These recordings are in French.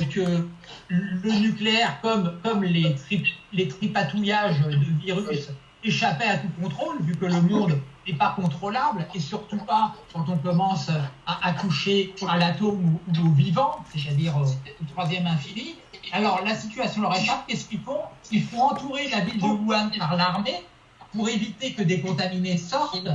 que le nucléaire, comme, comme les, les tripatouillages de virus, échappait à tout contrôle, vu que le monde n'est pas contrôlable, et surtout pas quand on commence à, toucher à l'atome ou, au vivant, c'est-à-dire au, troisième infini. Alors la situation leur échappe, qu'est-ce qu'ils font? Ils font entourer la ville de Wuhan par l'armée pour éviter que des contaminés sortent,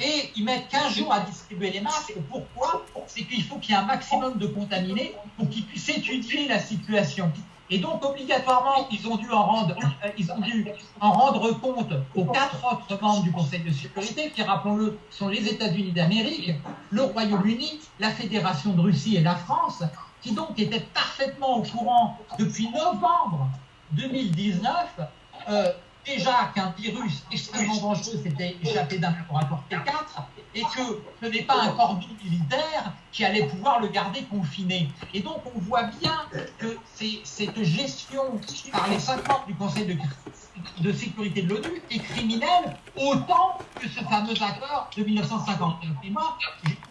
et ils mettent 15 jours à distribuer les masques. Pourquoi? C'est qu'il faut qu'il y ait un maximum de contaminés pour qu'ils puissent étudier la situation. Et donc, obligatoirement, ils ont dû en rendre, euh, ils ont dû en rendre compte aux quatre autres membres du Conseil de sécurité, qui, rappelons-le, sont les États-Unis d'Amérique, le Royaume-Uni, la Fédération de Russie et la France, qui donc étaient parfaitement au courant depuis novembre 2019 déjà qu'un virus extrêmement dangereux s'était échappé d'un laboratoire T4 et que ce n'est pas un cordon militaire qui allait pouvoir le garder confiné. Et donc on voit bien que cette gestion par les cinq membres du Conseil de, de sécurité de l'ONU est criminelle autant que ce fameux accord de 1959. Et moi,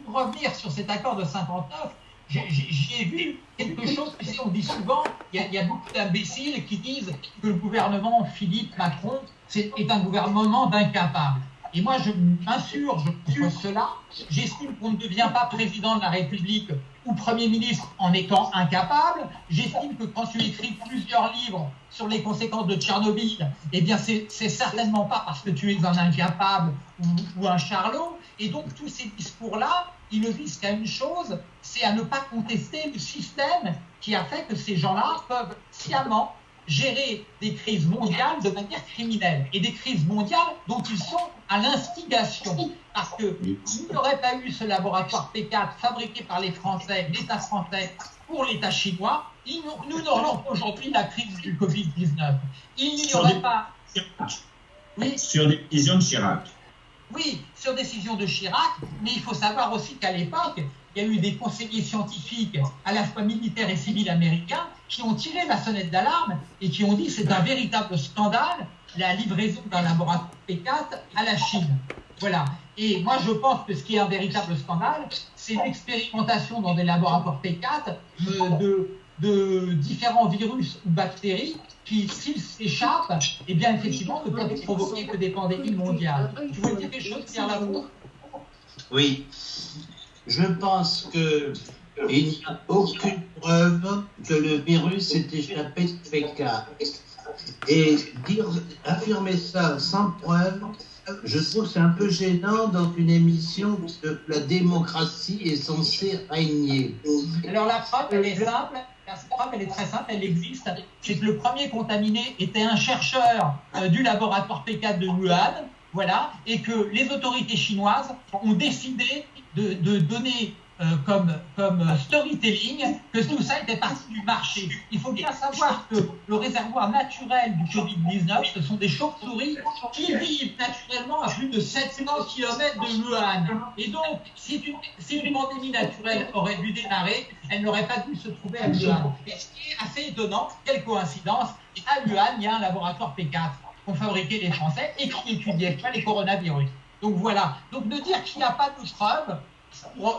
pour revenir sur cet accord de 59, j'ai vu quelque chose, tu sais, on dit souvent, il y, a, beaucoup d'imbéciles qui disent que le gouvernement Philippe Macron est, un gouvernement d'incapables. Et moi, je m'insurge sur cela. J'estime qu'on ne devient pas président de la République ou Premier ministre en étant incapable. J'estime que quand tu écris plusieurs livres sur les conséquences de Tchernobyl, eh bien, c'est certainement pas parce que tu es un incapable ou, ou un charlot. Et donc, tous ces discours-là, ils ne visent qu'à une chose, c'est à ne pas contester le système qui a fait que ces gens-là peuvent sciemment gérer des crises mondiales de manière criminelle et des crises mondiales dont ils sont à l'instigation. Parce que s'il n'y aurait pas eu ce laboratoire P4 fabriqué par les Français, l'État français pour l'État chinois, nous n'aurions aujourd'hui la crise du Covid-19. Il n'y aurait pas. Oui. Sur les décisions de Chirac. Oui, sur décision de Chirac, mais il faut savoir aussi qu'à l'époque, il y a eu des conseillers scientifiques, à la fois militaires et civils américains, qui ont tiré la sonnette d'alarme et qui ont dit c'est un véritable scandale la livraison d'un laboratoire P4 à la Chine. Voilà. Et moi, je pense que ce qui est un véritable scandale, c'est l'expérimentation dans des laboratoires P4 de, de, différents virus ou bactéries qui, s'ils s'échappent, eh bien, effectivement, ne peuvent provoquer que des pandémies mondiales. Tu veux dire quelque chose, Pierre Lamour? Oui je pense que il n'y a aucune preuve que le virus s'est échappé de Pékin. Et dire, affirmer ça sans preuve, je trouve c'est un peu gênant dans une émission où la démocratie est censée régner. Alors la preuve, elle est simple. La preuve, elle est très simple, elle existe. C'est que le premier contaminé était un chercheur euh, du laboratoire P4 de Wuhan, voilà, et que les autorités chinoises ont décidé de, donner euh, comme, comme storytelling que tout ça était parti du marché. Il faut bien savoir que le réservoir naturel du Covid-19, ce sont des chauves-souris qui vivent naturellement à plus de 700 km de Wuhan. Et donc, si une, si une pandémie naturelle aurait dû démarrer, elle n'aurait pas dû se trouver à Wuhan. Et ce assez étonnant, quelle coïncidence, à Wuhan, il y a un laboratoire P4 qu'ont fabriqué les Français et qui étudiait les coronavirus. Donc voilà. Donc de dire qu'il n'y a pas de preuves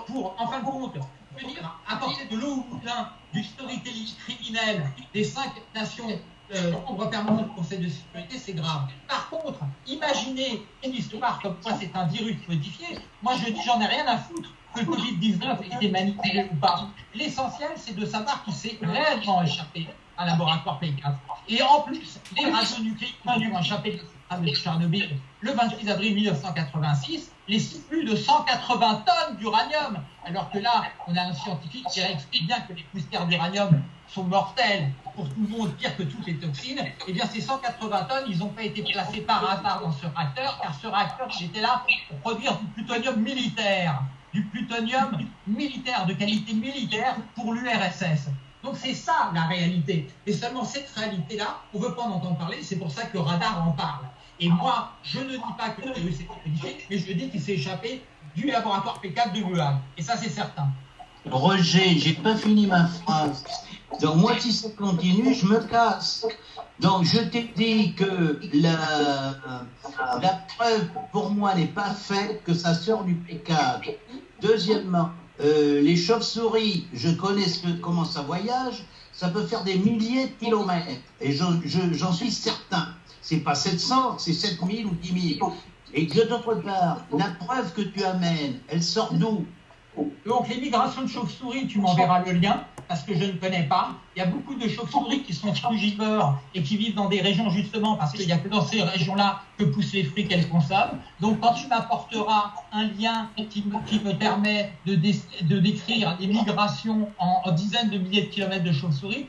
pour, en fin de compte, venir apporter de l'eau au moulin du storytelling criminel des cinq nations euh, membres permanents du Conseil de sécurité, c'est grave. Par contre, imaginez une histoire comme quoi c'est un virus modifié. Moi, je dis, j'en ai rien à foutre que le Covid-19 été manipulé ou pas. L'essentiel, c'est de savoir qu'il s'est réellement échappé à laboratoire P4. Et en plus, les radionucléiques ont échappé de Tchernobyl le 26 avril 1986 les plus de 180 tonnes d'uranium. Alors que là, on a un scientifique qui explique bien que les poussières d'uranium sont mortelles pour tout le monde, pire que toutes les toxines. Eh bien, ces 180 tonnes, ils n'ont pas été placés par hasard dans ce réacteur, car ce réacteur, il était là pour produire du plutonium militaire, du plutonium militaire, de qualité militaire pour l'URSS. Donc c'est ça la réalité. Et seulement cette réalité-là, on ne veut pas en entendre parler, c'est pour ça que radar en parle. Et moi, je ne dis pas que le virus mais je dis qu'il s'est échappé du laboratoire P4 de Wuhan. Et ça, c'est certain. Roger, j'ai pas fini ma phrase. Donc moi, si ça continue, je me casse. Donc je t'ai dit que la, la preuve pour moi n'est pas faite que ça sort du P4. Deuxièmement, euh, les chauves-souris, je connais comment ça voyage. ça peut faire des milliers de kilomètres. Et j'en suis certain. C'est pas 700, c'est 7000 ou 10 000. Et que d'autre part, la preuve que tu amènes, elle sort d'où? Donc les migrations de chauves-souris, tu m'enverras le lien parce que je ne connais pas. Il y a beaucoup de chauves-souris qui sont frugivores et qui vivent dans des régions justement parce qu'il n'y a que dans ces régions-là que poussent les fruits qu'elles consomment. Donc quand tu m'apporteras un lien qui me, permet de, décrire des migrations en, dizaines de milliers de kilomètres de chauves-souris,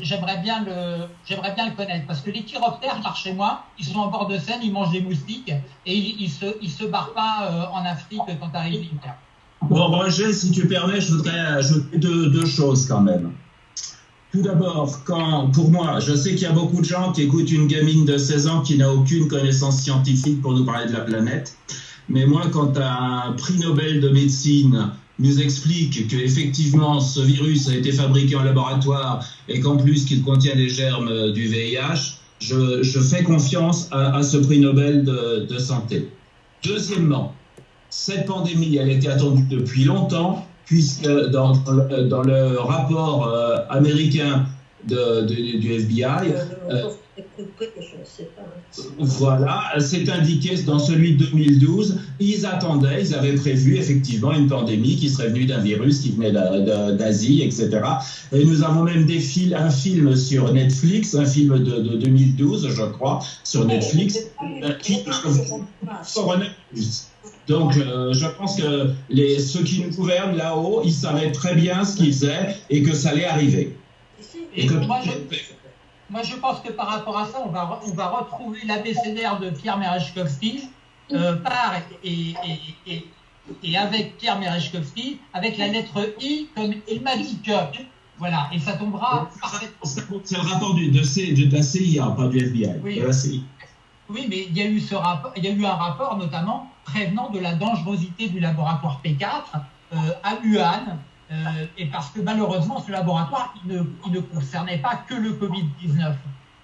j'aimerais bien, le, bien le connaître parce que les chiroptères par chez moi, ils sont en bord de Seine, ils mangent des moustiques et ils se, barrent pas euh, en Afrique quand arrive l'hiver. Bon, Roger, si tu permets, je voudrais ajouter deux, choses quand même. Tout d'abord, pour moi, je sais qu'il y a beaucoup de gens qui écoutent une gamine de 16 ans qui n'a aucune connaissance scientifique pour nous parler de la planète. Mais moi, quand un prix Nobel de médecine nous explique qu'effectivement ce virus a été fabriqué en laboratoire et qu'en plus qu'il contient des germes du VIH, je, fais confiance à, ce prix Nobel de santé. Deuxièmement, cette pandémie, elle était attendue depuis longtemps, puisque dans, dans le rapport euh, américain de, du FBI, euh, voilà, c'est indiqué dans celui de 2012, ils attendaient, ils avaient prévu effectivement une pandémie qui serait venue d'un virus qui venait d'Asie, etc. Et nous avons même des fil un film sur Netflix, un film de, de 2012, je crois, sur Netflix, euh, qui donc, euh, je pense que les, ceux qui nous gouvernent là-haut, ils savaient très bien ce qu'ils faisaient et que ça allait arriver. Et que moi, je, pense que par rapport à ça, on va, on va retrouver l'abécédaire de Pierre Merechkovski euh, par et, et, et, avec Pierre Merechkovski, avec la lettre I comme il m'a dit que. Voilà, et ça tombera parfaitement. C'est le rapport du, de, de, la CIA, pas du FBI. Oui. Oui, mais il y a eu ce rapport, il y a eu un rapport notamment prévenant de la dangerosité du laboratoire P4 euh, à Wuhan, euh, et parce que malheureusement ce laboratoire il ne, il ne concernait pas que le Covid-19.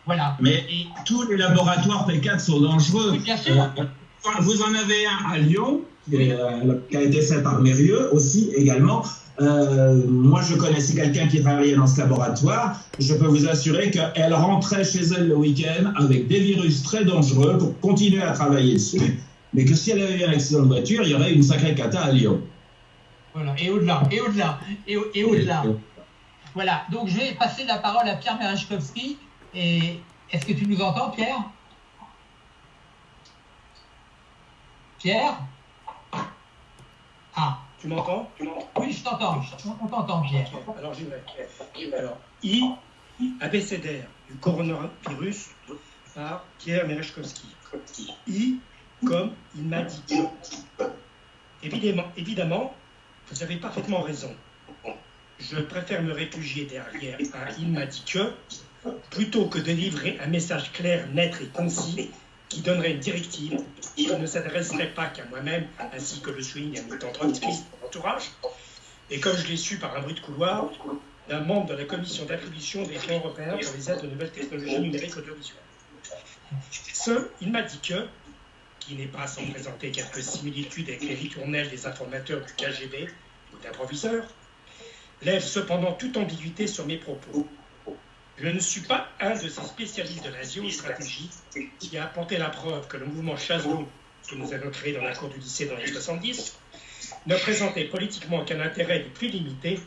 Voilà. Mais tous les laboratoires P4 sont dangereux. Oui, bien sûr. Euh, vous en avez un à Lyon, qui, a été fait par Mérieux aussi également. Moi, je connaissais quelqu'un qui travaillait dans ce laboratoire. Je peux vous assurer qu'elle rentrait chez elle le week-end avec des virus très dangereux pour continuer à travailler dessus. Mais que si elle avait eu un accident de voiture, il y aurait une sacrée cata à Lyon. Voilà, et au-delà, et au-delà, et, au-delà. Voilà, donc je vais passer la parole à Pierre Merechkovski. Et est-ce que tu nous entends, Pierre? Pierre? Ah. Tu m'entends? Oui, je t'entends. On t'entend, Pierre. Alors, j'y vais. Alors, I, abécédaire du coronavirus par Pierre Merechkovski. I, comme il m'a dit. Évidemment, évidemment, vous avez parfaitement raison. Je préfère me réfugier derrière un il m'a dit que plutôt que de livrer un message clair, net et concis qui donnerait une directive qui ne s'adresserait pas qu'à moi-même, ainsi que le souligne un militant trotskiste mon entourage, et comme je l'ai su par un bruit de couloir, d'un membre de la commission d'attribution des fonds européens pour les aides aux nouvelles technologies numériques audiovisuelles. Ce, il m'a dit que, qui n'est pas sans présenter quelques similitudes avec les ritournelles des informateurs du KGB ou d'improviseurs, lève cependant toute ambiguïté sur mes propos. Je ne suis pas un de ces spécialistes de la géostratégie qui a apporté la preuve que le mouvement Chazot, que nous avons créé dans la cour du lycée dans les 70, ne présentait politiquement qu'un intérêt du plus limité,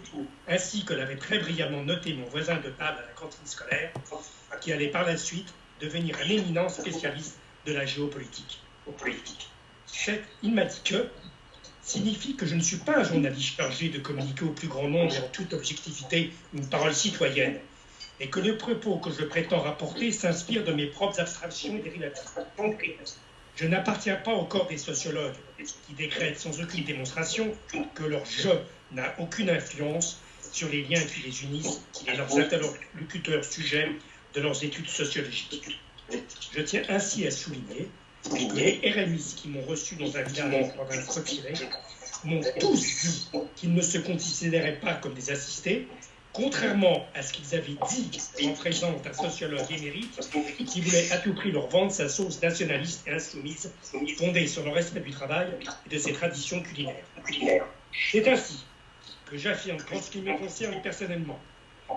ainsi que l'avait très brillamment noté mon voisin de table à la cantine scolaire, qui allait par la suite devenir un éminent spécialiste de la géopolitique. Cette il m'a dit que signifie que je ne suis pas un journaliste chargé de communiquer au plus grand nombre en toute objectivité une parole citoyenne, et que le propos que je prétends rapporter s'inspire de mes propres abstractions et dérivatives. Je n'appartiens pas au corps des sociologues qui décrètent sans aucune démonstration que leur je n'a aucune influence sur les liens qui les unissent et leurs interlocuteurs sujets de leurs études sociologiques. Je tiens ainsi à souligner les RMI qui m'ont reçu dans un village en province retirée m'ont tous dit qu'ils ne se considéraient pas comme des assistés, contrairement à ce qu'ils avaient dit en présence d'un sociologue émérite qui voulait à tout prix leur vendre sa sauce nationaliste et insoumise fondée sur le respect du travail et de ses traditions culinaires. C'est ainsi que j'affirme qu'en ce qui me concerne personnellement,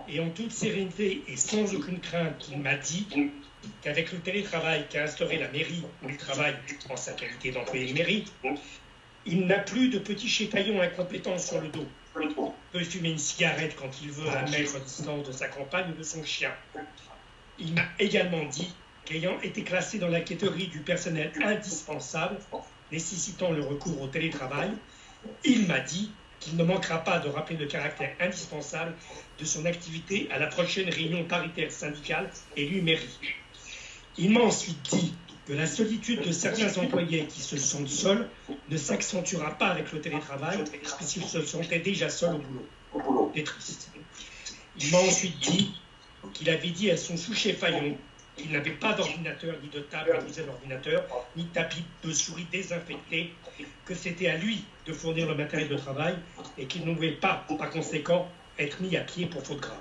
et en toute sérénité et sans aucune crainte, il m'a dit qu'avec le télétravail qu'a instauré la mairie où il travaille en sa qualité d'employé de mairie, il n'a plus de petits chétaillons incompétents sur le dos. Il peut fumer une cigarette quand il veut à mettre à distance de sa compagne ou de son chien. Il m'a également dit qu'ayant été classé dans la catégorie du personnel indispensable, nécessitant le recours au télétravail, il m'a dit qu'il ne manquera pas de rappeler le caractère indispensable de son activité à la prochaine réunion paritaire syndicale élue mairie. Il m'a ensuite dit que la solitude de certains employés qui se sentent seuls ne s'accentuera pas avec le télétravail, puisqu'ils se sentaient déjà seuls au boulot. C'est triste. Il m'a ensuite dit qu'il avait dit à son sous-chef Fayon qu'il n'avait pas d'ordinateur, ni de table à d'ordinateur, ni de tapis de souris désinfecté, que c'était à lui de fournir le matériel de travail et qu'il ne pouvait pas, par conséquent, être mis à pied pour faute grave.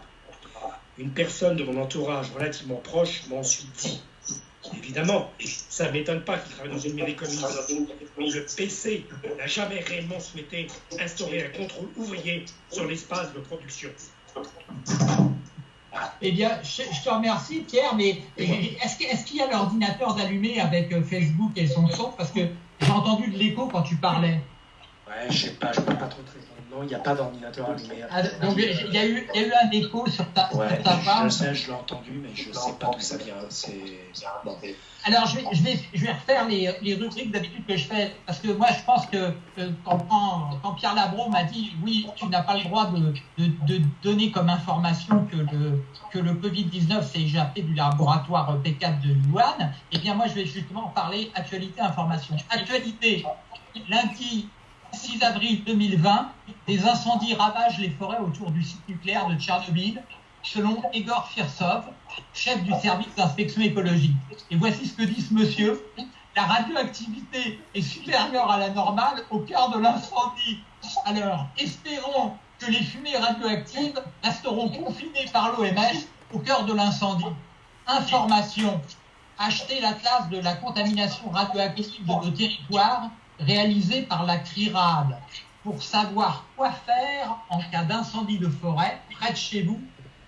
Une personne de mon entourage relativement proche m'a ensuite dit Évidemment, ça ne m'étonne pas qu'il travaille dans une mairie communiste. Le PC n'a jamais réellement souhaité instaurer un contrôle ouvrier sur l'espace de production. Eh bien, je, te remercie, Pierre, mais est-ce qu'il y a l'ordinateur d'allumer avec euh, Facebook et son son? Parce que j'ai entendu de l'écho quand tu parlais. Ouais, je sais pas, je peux pas trop te répondre. Non, il n'y a pas d'ordinateur allumé. Ah, donc, il y, a eu, y a eu un écho sur ta, ouais, sur ta Je sais, je l'ai entendu, mais je ne sais pas d'où ça vient. C'est. Bon. Alors, je vais, je vais, je vais refaire les, les rubriques d'habitude que je fais, parce que moi, je pense que quand, quand, Pierre Labro m'a dit oui, tu n'as pas le droit de, de, de, donner comme information que le, que le Covid-19 s'est échappé du laboratoire P4 de Wuhan, eh bien, moi, je vais justement parler actualité-information. Actualité, lundi 6 avril 2020, des incendies ravagent les forêts autour du site nucléaire de Tchernobyl selon Igor Firsov, chef du service d'inspection écologique. Et voici ce que dit ce monsieur. La radioactivité est supérieure à la normale au cœur de l'incendie. Alors, espérons que les fumées radioactives resteront confinées par l'OMS au cœur de l'incendie. Information. Acheter l'atlas de la contamination radioactive de nos territoires réalisé par la CRIRAD pour savoir quoi faire en cas d'incendie de forêt près de chez vous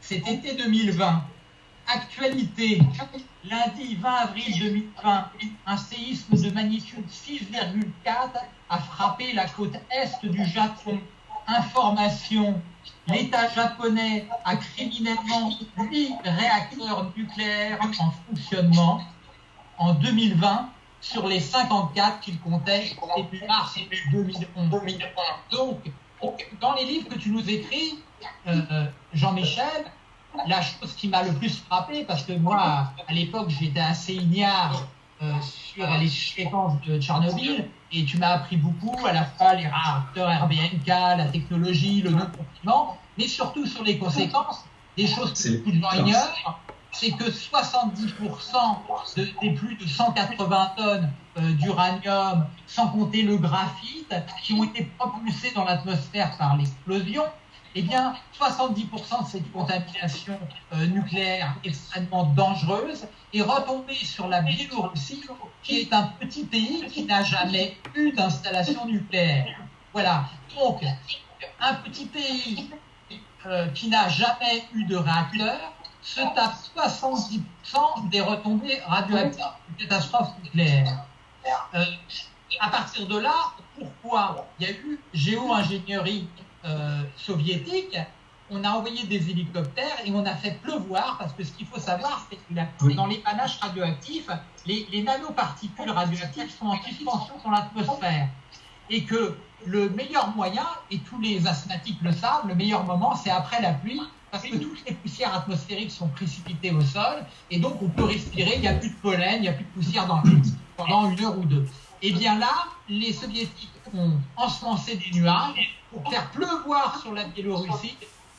cet été 2020. Actualité, lundi 20 avril 2020, un séisme de magnitude 6,4 a frappé la côte est du Japon. Information, l'État japonais a criminellement 8 réacteurs nucléaires en fonctionnement en 2020 sur les 54 qu'il comptait début mars 2011. Donc, dans les livres que tu nous écris, euh, euh, Jean-Michel, la chose qui m'a le plus frappé, parce que moi, à l'époque, j'étais assez ignare euh, sur les séquences de Tchernobyl, et tu m'as appris beaucoup, à la fois les réacteurs RBNK, la technologie, le non-confinement, mais surtout sur les conséquences, des choses que beaucoup de gens ignorent, c'est que 70% des plus de 180 tonnes euh, d'uranium, sans compter le graphite, qui ont été propulsés dans l'atmosphère par l'explosion, eh bien, 70% de cette contamination euh, nucléaire extrêmement dangereuse est retombée sur la Biélorussie, qui est un petit pays qui n'a jamais eu d'installation nucléaire. Voilà. Donc, un petit pays euh, qui n'a jamais eu de réacteur se tape 70% des retombées radioactives d'une catastrophe nucléaire. Euh, à partir de là, pourquoi il y a eu géo-ingénierie euh, soviétique On a envoyé des hélicoptères et on a fait pleuvoir, parce que ce qu'il faut savoir, c'est que dans les panaches radioactifs, les, les nanoparticules radioactives sont en suspension dans l'atmosphère. Et que le meilleur moyen, et tous les asthmatiques le savent, le meilleur moment, c'est après la pluie, parce que toutes les poussières atmosphériques sont précipitées au sol, et donc on peut respirer, il n'y a plus de pollen, il n'y a plus de poussière dans l'air pendant une heure ou deux. Et eh bien là, les soviétiques ont ensemencé des nuages pour faire pleuvoir sur la Biélorussie,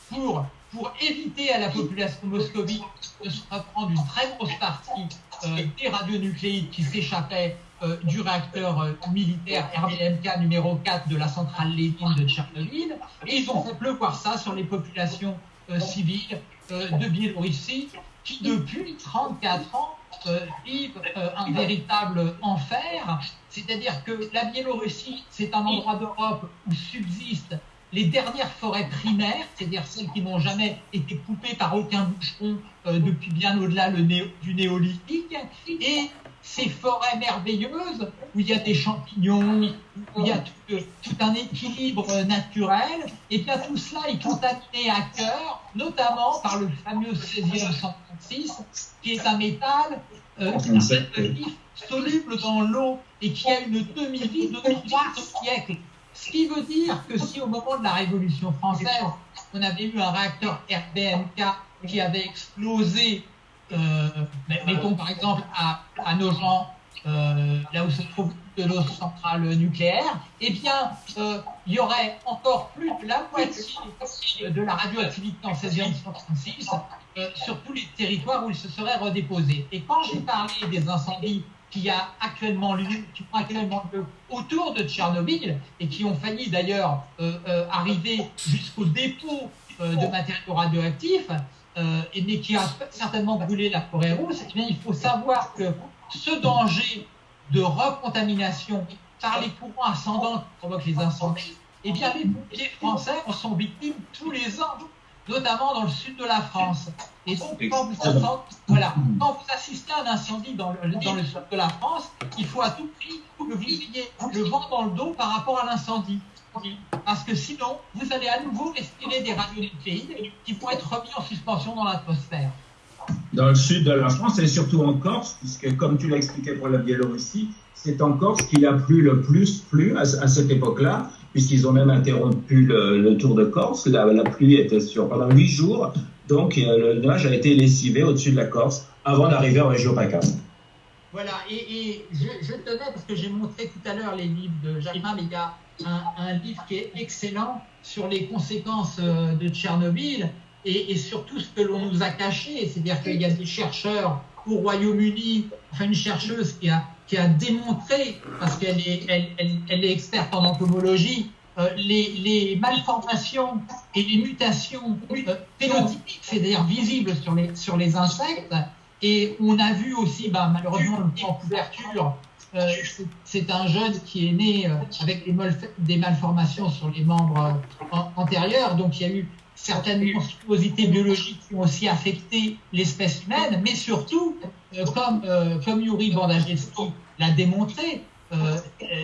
pour, pour éviter à la population moscovite de se reprendre une très grosse partie euh, des radionucléides qui s'échappaient euh, du réacteur euh, militaire RBMK numéro 4 de la centrale Lénine de Tchernobyl. Et ils ont fait pleuvoir ça sur les populations euh, civiles euh, de Biélorussie qui, depuis 34 ans, euh, vivent un véritable enfer. C'est-à-dire que la Biélorussie, c'est un endroit d'Europe où subsiste les dernières forêts primaires, c'est-à-dire celles qui n'ont jamais été coupées par aucun boucheron depuis bien au-delà du néolithique, et ces forêts merveilleuses où il y a des champignons, où il y a tout, un équilibre naturel, et bien tout cela est contaminé à cœur, notamment par le fameux césium 136, qui est un métal euh, soluble dans l'eau et qui a une demi-vie de 3 siècles. Ce qui veut dire que si au moment de la Révolution française, on avait eu un réacteur RBMK qui avait explosé euh, mettons par exemple à, à Nogent, euh, là où se trouve nos centrales nucléaires, eh bien, euh, il y aurait encore plus de la moitié de la radioactivité en césium 136 sur tous les territoires où il se serait redéposé. Et quand j'ai parlé des incendies qui, a actuellement lieu, qui ont actuellement lieu autour de Tchernobyl et qui ont failli d'ailleurs arriver jusqu'au dépôt de matériaux radioactifs, euh, et, mais qui a certainement brûlé la forêt rousse, eh bien, il faut savoir que ce danger de recontamination par les courants ascendants qui provoquent les incendies, eh bien, les pompiers français en sont victimes tous les ans, notamment dans le sud de la France. Et donc, quand vous, voilà, quand vous assistez à un incendie dans le, dans le sud de la France, il faut à tout prix que vous ayez le vent dans le dos par rapport à l'incendie. Parce que sinon, vous allez à nouveau respirer des radionucléides qui vont être remis en suspension dans l'atmosphère. Dans le sud de la France et surtout en Corse, puisque comme tu l'as expliqué pour la Biélorussie, c'est en Corse qu'il a plu le plus plu à, cette époque-là, puisqu'ils ont même interrompu le, tour de Corse. La, la, pluie était sur pendant huit jours, donc euh, le nuage a été lessivé au-dessus de la Corse avant d'arriver en région PACA. Voilà, et, je, tenais, parce que j'ai montré tout à l'heure les livres de Jacques mais il y a un, livre qui est excellent sur les conséquences euh, de Tchernobyl et, sur tout ce que l'on nous a caché. C'est-à-dire qu'il y a des chercheurs au Royaume-Uni, enfin une chercheuse qui a, qui a démontré, parce qu'elle est, elle, elle, est experte en entomologie, euh, les, les, malformations et les mutations euh, phénotypiques, c'est-à-dire visibles sur les, sur les insectes. Et on a vu aussi, bah, malheureusement, en couverture euh, c'est un jeune qui est né euh, avec des, malformations sur les membres euh, antérieurs, donc il y a eu certaines monstruosités biologiques qui ont aussi affecté l'espèce humaine, mais surtout, comme, Yuri Bandajewski l'a démontré,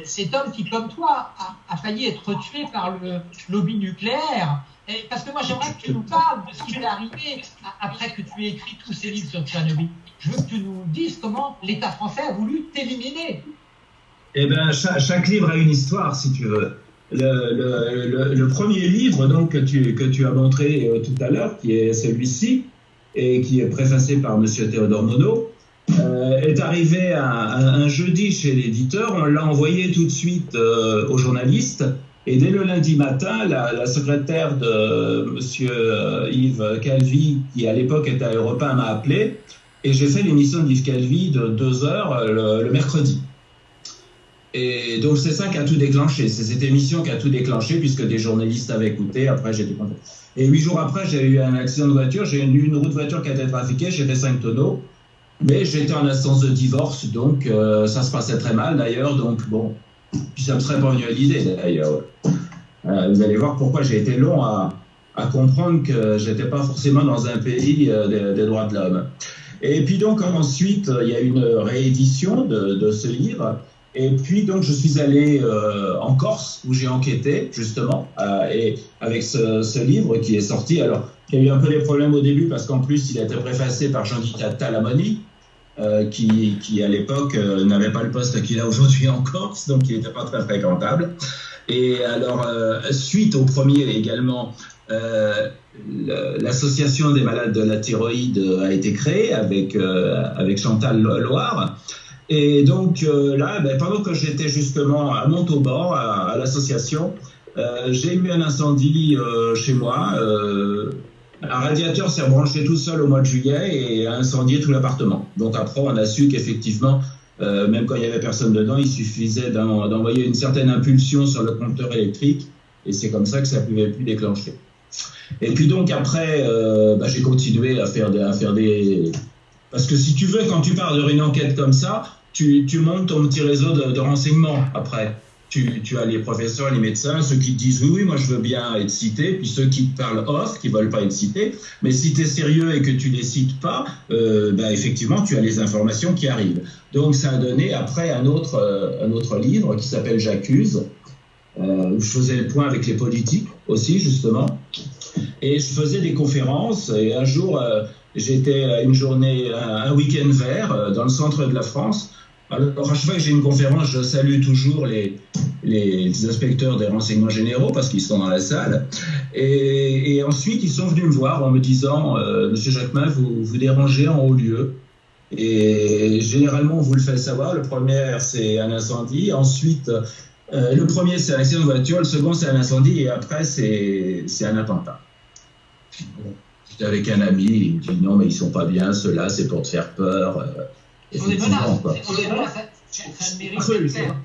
cet homme qui, comme toi, a, failli être tué par le lobby nucléaire. Parce que moi, j'aimerais que tu nous parles de ce qui est arrivé après que tu aies écrit tous ces livres sur Tchernobyl je veux que tu nous dises comment l'État français a voulu t'éliminer. Eh bien, chaque, livre a une histoire, si tu veux. Le, premier livre donc, que, tu, que tu as montré euh, tout à l'heure, qui est celui-ci, et qui est préfacé par M. Théodore Monod, euh, est arrivé un, jeudi chez l'éditeur. On l'a envoyé tout de suite euh, aux journalistes. Et dès le lundi matin, la, secrétaire de M. Yves Calvi, qui à l'époque était à Europe 1, m'a appelé et j'ai fait l'émission d'Yves Calvi de deux heures euh, le, mercredi. Et donc c'est ça qui a tout déclenché. C'est cette émission qui a tout déclenché puisque des journalistes avaient écouté. Après j'ai content. Et huit jours après j'ai eu un accident de voiture. J'ai eu une, route de voiture qui a été trafiquée. J'ai fait cinq tonneaux. Mais j'étais en instance de divorce, donc euh, ça se passait très mal d'ailleurs. Donc bon, puis ça me serait pas venu à l'idée d'ailleurs. Euh, vous allez voir pourquoi j'ai été long à, comprendre que j'étais pas forcément dans un pays des droits de l'homme. Et puis donc ensuite, il y a une réédition de, ce livre. Et puis donc je suis allé euh, en Corse où j'ai enquêté justement euh, et avec ce, livre qui est sorti. Alors il y a eu un peu des problèmes au début parce qu'en plus il a été préfacé par Jean-Di Talamoni euh, qui, qui, à l'époque n'avait pas le poste qu'il a aujourd'hui en Corse donc il n'était pas très fréquentable. Et alors suite au premier également l'association des malades de la thyroïde a été créée avec, euh, avec Chantal Loire. Et donc euh, là, ben, pendant que j'étais justement à Montauban, à, l'association, euh, j'ai eu un incendie chez moi. Un radiateur s'est branché tout seul au mois de juillet et a incendié tout l'appartement. Donc après, on a su qu'effectivement, même quand il n'y avait personne dedans, il suffisait d'envoyer une certaine impulsion sur le compteur électrique et c'est comme ça que ça pouvait plus déclencher. Et puis donc après, euh, bah, j'ai continué à faire, des, à faire des... Parce que si tu veux, quand tu parles d'une enquête comme ça, tu, montes ton petit réseau de renseignements après. Tu, as les professeurs, les médecins, ceux qui te disent oui, oui, moi je veux bien être cité, puis ceux qui te parlent off, qui veulent pas être cités. Mais si tu es sérieux et que tu les cites pas, euh, ben, effectivement, tu as les informations qui arrivent. Donc ça a donné après un autre, euh, un autre livre qui s'appelle J'accuse, euh, où je faisais le point avec les politiques aussi, justement. Et je faisais des conférences. Et un jour, j'étais à une journée, un, week-end vert dans le centre de la France. Alors, à chaque fois que j'ai une conférence, je salue toujours les, les inspecteurs des renseignements généraux parce qu'ils sont dans la salle. Et, ensuite, ils sont venus me voir en me disant euh, Monsieur Jacquemin, vous vous dérangez en haut lieu. Et généralement, on vous le fait savoir. Le premier, c'est un incendie. Ensuite, euh, le premier, c'est un accident de voiture. Le second, c'est un incendie. Et après, c'est un attentat. J'étais avec un ami. Il me dit Non, mais ils sont pas bien. Ceux-là, c'est pour te faire peur. On est menaces. Ça, ça mérite faire.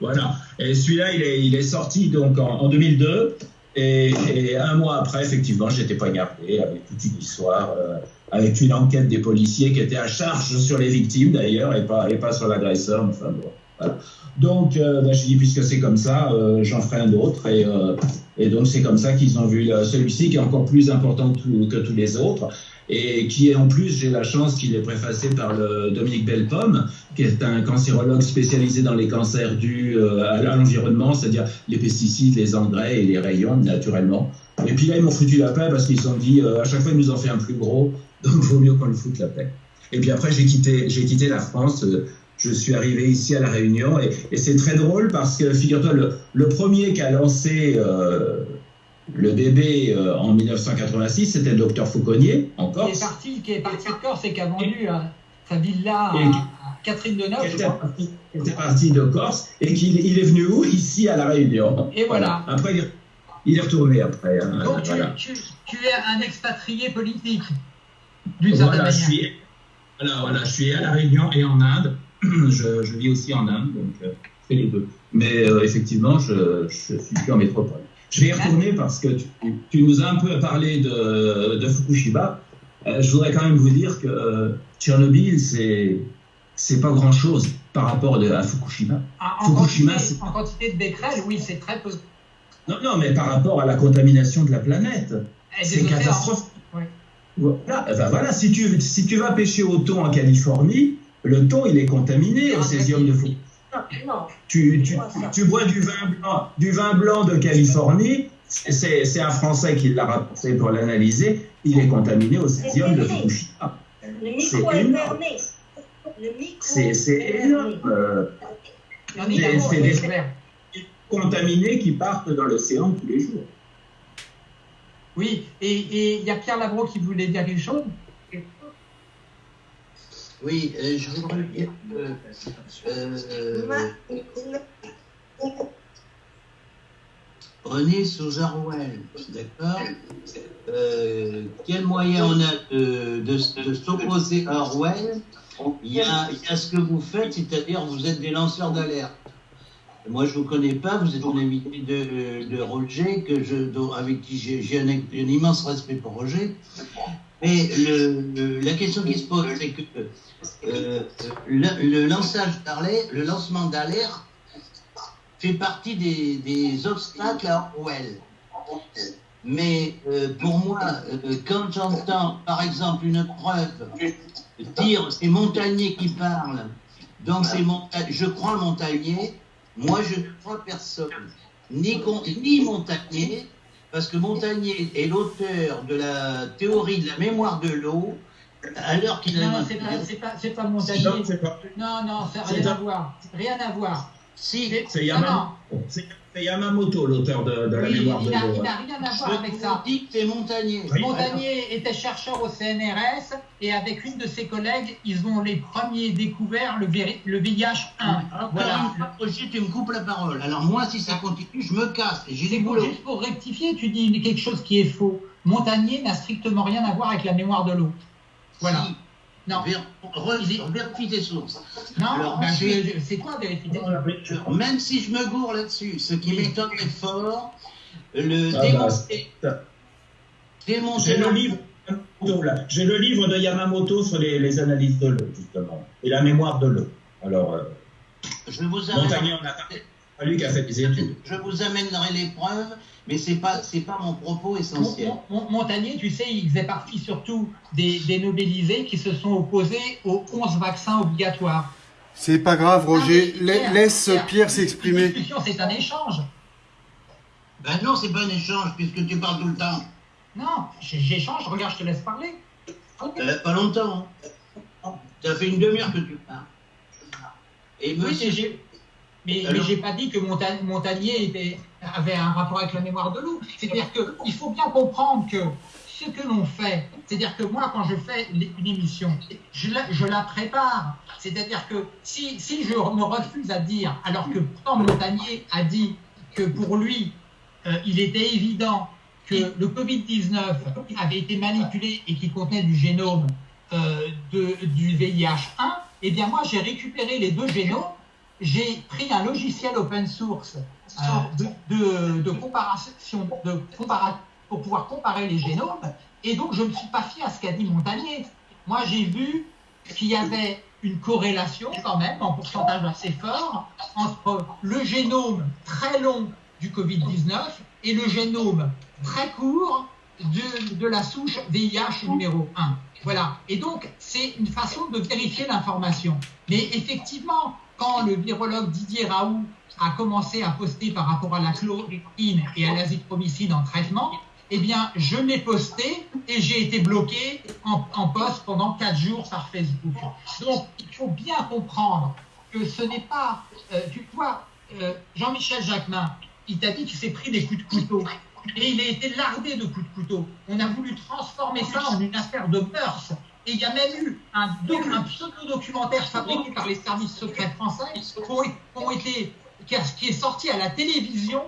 Voilà. Et celui-là, il est, il est sorti donc en, en 2002. Et, et, un mois après, effectivement, j'étais poignardé avec toute une histoire, euh, avec une enquête des policiers qui était à charge sur les victimes d'ailleurs et pas, et pas sur l'agresseur. Enfin bon, voilà. Donc, euh, ben, je dis, puisque c'est comme ça, euh, j'en ferai un autre. Et, euh, et donc, c'est comme ça qu'ils ont vu celui-ci qui est encore plus important que, que, tous les autres. Et qui est en plus, j'ai la chance qu'il est préfacé par le Dominique Belpomme, qui est un cancérologue spécialisé dans les cancers dus à l'environnement, c'est-à-dire les pesticides, les engrais et les rayons, naturellement. Et puis là, ils m'ont foutu la paix parce qu'ils se sont dit, à chaque fois, ils nous en fait un plus gros, donc vaut mieux qu'on le foute la paix. Et puis après, j'ai quitté, j'ai quitté la France je suis arrivé ici à La Réunion et, et c'est très drôle parce que, figure-toi, le, le, premier qui a lancé euh, le bébé euh, en 1986, c'était le docteur Fauconnier, en Corse. Qui est parti, qui est parti de Corse et qui a vendu euh, sa villa à, à Catherine Deneuve. Parti, qui était parti de Corse et qu'il il est venu où? Ici à La Réunion. Et voilà. voilà. Après, il est, retourné après. Hein, Donc, voilà. tu, tu, tu, es un expatrié politique, d'une certaine voilà, manière. Je suis, voilà, voilà, je suis à La Réunion et en Inde. je, je, vis aussi en Inde, donc euh, je fais les deux. Mais euh, effectivement, je, je, suis plus en métropole. Je vais y retourner parce que tu, tu, nous as un peu parlé de, de Fukushima. Euh, je voudrais quand même vous dire que euh, Tchernobyl, c'est c'est pas grand chose par rapport de, à Fukushima. Ah, en, Fukushima, quantité, en quantité de becquerel, oui, c'est très peu. Non, non, mais par rapport à la contamination de la planète, c'est catastrophique. Oui. Voilà, ben voilà si, tu, si tu vas pêcher au thon en Californie, le thon, il est contaminé au césium de Fukushima. Tu, tu, tu, bois du vin blanc, du vin blanc de Californie, c'est un Français qui l'a rapporté pour l'analyser, il est contaminé au césium de Fukushima. C'est énorme. C'est énorme. C'est des contaminés qui partent dans l'océan tous les jours. Oui, et il y a Pierre Labro qui voulait dire quelque chose oui, euh, je voudrais dire que. Euh, on est sous Orwell, d'accord euh, Quel moyen on a de, s'opposer à Orwell? Il y, a, ce que vous faites, c'est-à-dire vous êtes des lanceurs d'alerte. Moi, je ne vous connais pas, vous êtes un invité de, Roger, que avec qui j'ai un, immense respect pour Roger. Mais la question qui se pose, c'est que euh, le, lancement d'alerte fait partie des, obstacles à Orwell. Mais euh, pour moi, euh, quand j'entends par exemple une preuve dire c'est Montagnier qui parle, je crois Montagnier, moi je ne crois personne, ni, ni Montagnier, parce que Montagnier est l'auteur de la théorie de la mémoire de l'eau, à l'heure qu'il a. Non, c'est pas, pas, pas Montagnier. Non, pas... non, non, ça n'a rien à voir. Rien à voir. Si, c'est Yamamoto, Yamamoto l'auteur de, de, la oui, mémoire de l'eau. Il n'a rien à voir avec ça. dis que c'est Montagnier. Oui, Montagnier alors. était chercheur au CNRS et avec une de ses collègues, ils ont les premiers découvert le, le VIH 1. Alors, voilà. Roger, tu me coupes la parole. Alors moi, si ça continue, je me casse. J'ai des boulots. Juste pour rectifier, tu dis quelque chose qui est faux. Montagnier n'a strictement rien à voir avec la mémoire de l'eau. Voilà. Si. Non. Vérifie tes sources. Non, Alors, ben c'est quoi vérifier tes sources Même si je me gourre là-dessus, ce qui m'étonnerait fort, le ah démonter. Bah, J'ai le livre. J'ai le livre de Yamamoto sur les, les analyses de l'eau, justement, et la mémoire de l'eau. Alors, euh, je vous Montagnier en a pas lui qui a fait des études. Je vous amènerai les preuves, mais c'est pas c'est pas mon propos essentiel. Mon- mon- Montagnier, tu sais, il faisait partie surtout des, des nobelisés qui se sont opposés aux 11 vaccins obligatoires. C'est pas grave, Roger. Ah, La- laisse Pierre, Pierre Une s'exprimer. discussion, c'est un échange. Ben non, c'est pas un échange puisque tu parles tout le temps. Non, j'échange, regarde, je te laisse parler. Euh, pas longtemps. Hein. Ça fait une demi-heure que tu parles. Et Oui, monsieur, mais Alors mais j'ai pas dit que Monta- Montagnier était, avait un rapport avec la mémoire de loup. C'est-à-dire qu'il faut bien comprendre que ce que l'on fait, c'est-à-dire que moi, quand je fais une émission, je la, je la prépare. C'est-à-dire que si, si je me refuse à dire, alors que pourtant Montagnier a dit que pour lui, euh, il était évident que le Covid-19 avait été manipulé et qu'il contenait du génome euh, de, du VIH1, eh bien moi j'ai récupéré les deux génomes, j'ai pris un logiciel open source euh, de, de, de comparaison, de compara- pour pouvoir comparer les génomes, et donc je ne me suis pas fié à ce qu'a dit Montagnier. Moi j'ai vu qu'il y avait une corrélation quand même en pourcentage assez fort entre le génome très long du Covid-19 et le génome très court de, de la souche VIH numéro 1. Voilà. Et donc, c'est une façon de vérifier l'information. Mais effectivement, quand le virologue Didier Raoult a commencé à poster par rapport à la chloroquine et à l'azithromycine en traitement, eh bien, je l'ai posté et j'ai été bloqué en, en post pendant quatre jours par Facebook. Donc, il faut bien comprendre que ce n'est pas... euh, tu vois, euh, Jean-Michel Jacquemin, il t'a dit qu'il s'est pris des coups de couteau. Et il a été lardé de coups de couteau. On a voulu transformer ça en une affaire de mœurs. Et il y a même eu un, doc- un pseudo-documentaire fabriqué par les services secrets français qui, ont, été, qui, est sorti à la télévision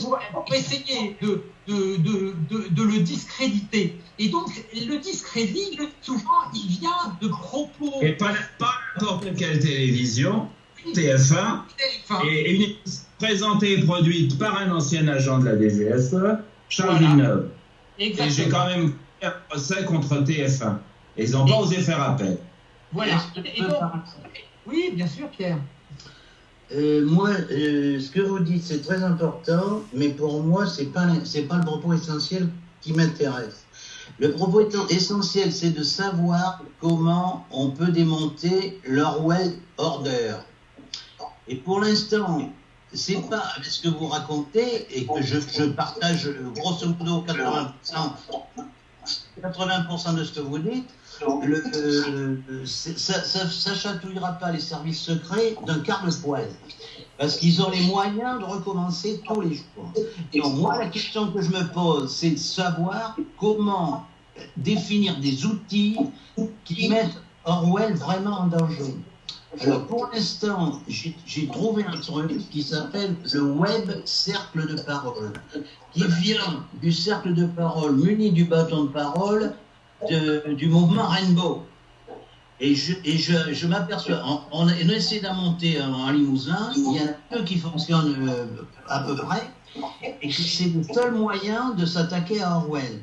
pour, essayer de, de, de, de, de le discréditer. Et donc, le discrédit, souvent, il vient de propos. Et pas, pas n'importe quelle télévision, TF1, Enfin, et une présentée et produite par un ancien agent de la DGSE, Charles Voilà. Villeneuve. Et j'ai quand même fait un procès contre TF1. Et ils n'ont pas osé faire appel. Voilà. Et donc, oui, bien sûr, Pierre. Euh, moi, euh, ce que vous dites, c'est très important, mais pour moi, c'est pas c'est pas le propos essentiel qui m'intéresse. Le propos étant- essentiel, c'est de savoir comment on peut démonter l'Orwell Order. Et pour l'instant, c'est pas ce que vous racontez et que je, je partage grosso modo 80%, 80% de ce que vous dites. Ça, ça, chatouillera pas les services secrets d'un quart de poil. Parce qu'ils ont les moyens de recommencer tous les jours. Et donc, moi, la question que je me pose, c'est de savoir comment définir des outils qui mettent Orwell vraiment en danger. Alors, pour l'instant, j'ai trouvé un truc qui s'appelle le Web Cercle de Parole, qui vient du cercle de parole muni du bâton de parole du mouvement Rainbow. Et je, je, m'aperçois, on, on essayé d'en monter un en Limousin, il y en a deux qui fonctionnent euh, à peu près, et c'est le seul moyen de s'attaquer à Orwell.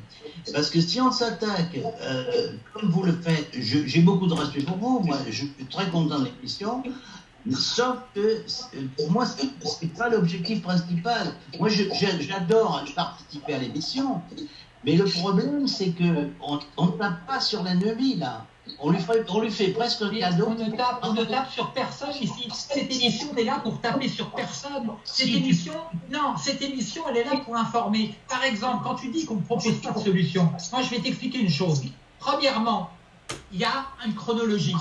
Parce que si on s'attaque, euh, comme vous le faites, j'ai beaucoup de respect pour vous, moi je suis très content de l'émission, sauf que pour moi, c'est c'est pas l'objectif principal. Moi, j'adore participer à l'émission, mais le problème, c'est que on on ne tape pas sur l'ennemi, là. On lui, fait, on lui fait presque un cadeau. on ne, tape, on ne tape sur personne ici. Cette émission est là pour taper sur personne. Cette Si. émission, non, cette émission, elle est là pour informer. Par exemple, quand tu dis qu'on ne propose pas de solution, moi, je vais t'expliquer une chose. Premièrement, il y a une chronologie.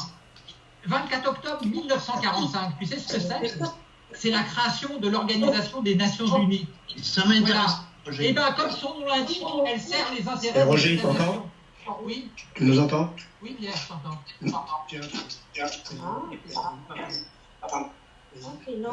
24 octobre 1945, tu sais ce que c'est? C'est la création de l'Organisation des Nations Unies. Ça m'intéresse. Voilà. Roger. Et bien, comme son nom l'indique, elle sert les intérêts Eh, Roger, t'entend nations. Oui, Tu nous entends oui, Pierre, je t'entends. Tiens, tiens. Ah, ok, non.